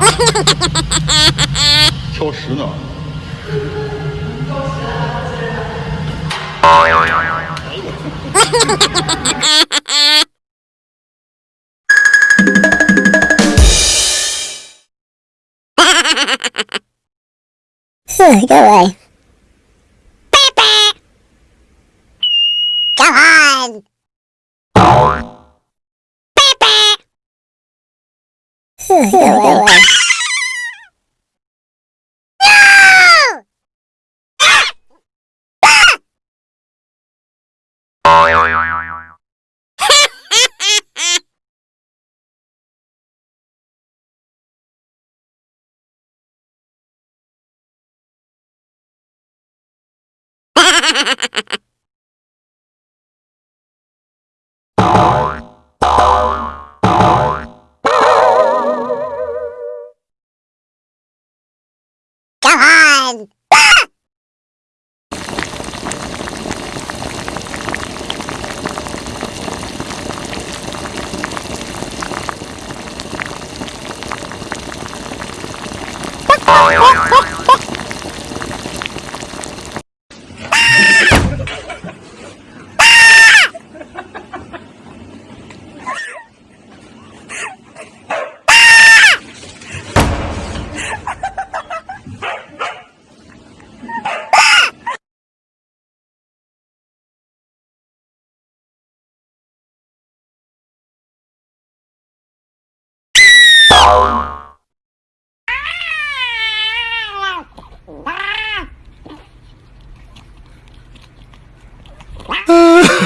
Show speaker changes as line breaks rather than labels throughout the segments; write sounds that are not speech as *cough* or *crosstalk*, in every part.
*laughs* 挑食呢。
哼，*laughs* 各位。
Oh. *laughs*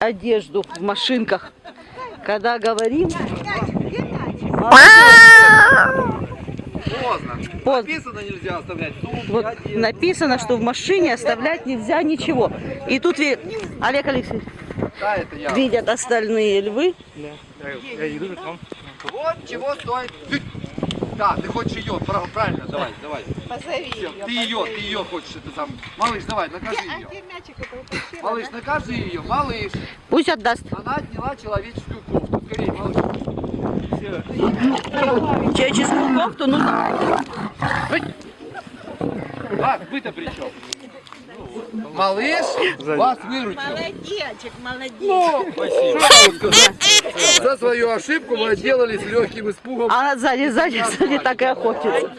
одежду в машинках. Когда говорим,
Поздно.
Поздно.
Написано нельзя оставлять сумки,
вот
одежду.
написано, что в машине оставлять нельзя ничего. И тут ви- Олег Алексеевич,
Да, это я.
видят остальные львы.
Вот чего стоит. Да, ты хочешь ее, прав- правильно, давай, давай.
Позови
Всё,
ее.
Ты ее, ты ее хочешь, это сам. Малыш, давай, накажи ее. Малыш, накажи ее, малыш.
Пусть отдаст.
Она отняла человеческую кофту. Скорее, малыш.
Человеческую кофту нужно...
А, вы-то при чем? Малыш, вас выручил.
Молодечек, молодец.
Ну, сказать? За свою ошибку мы отделались легким испугом.
А сзади, сзади, сзади так и охотится.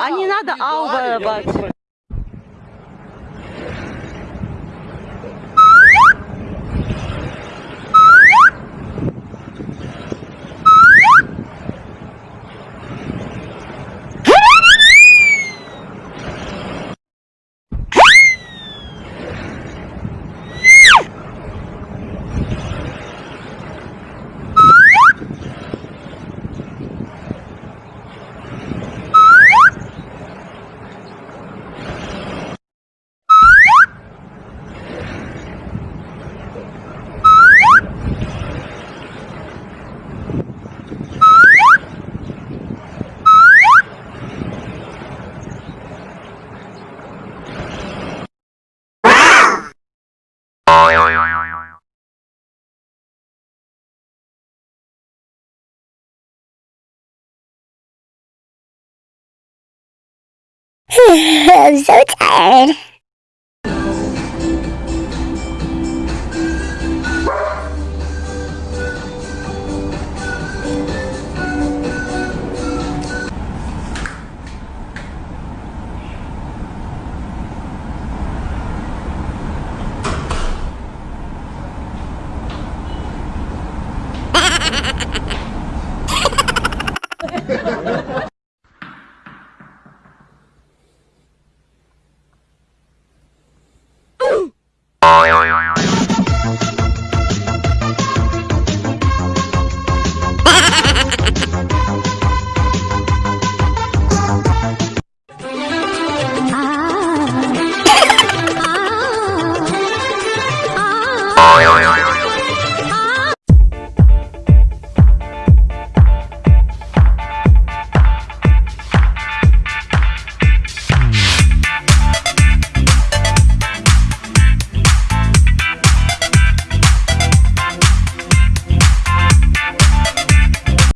А не надо ауба. *laughs*
I'm so tired.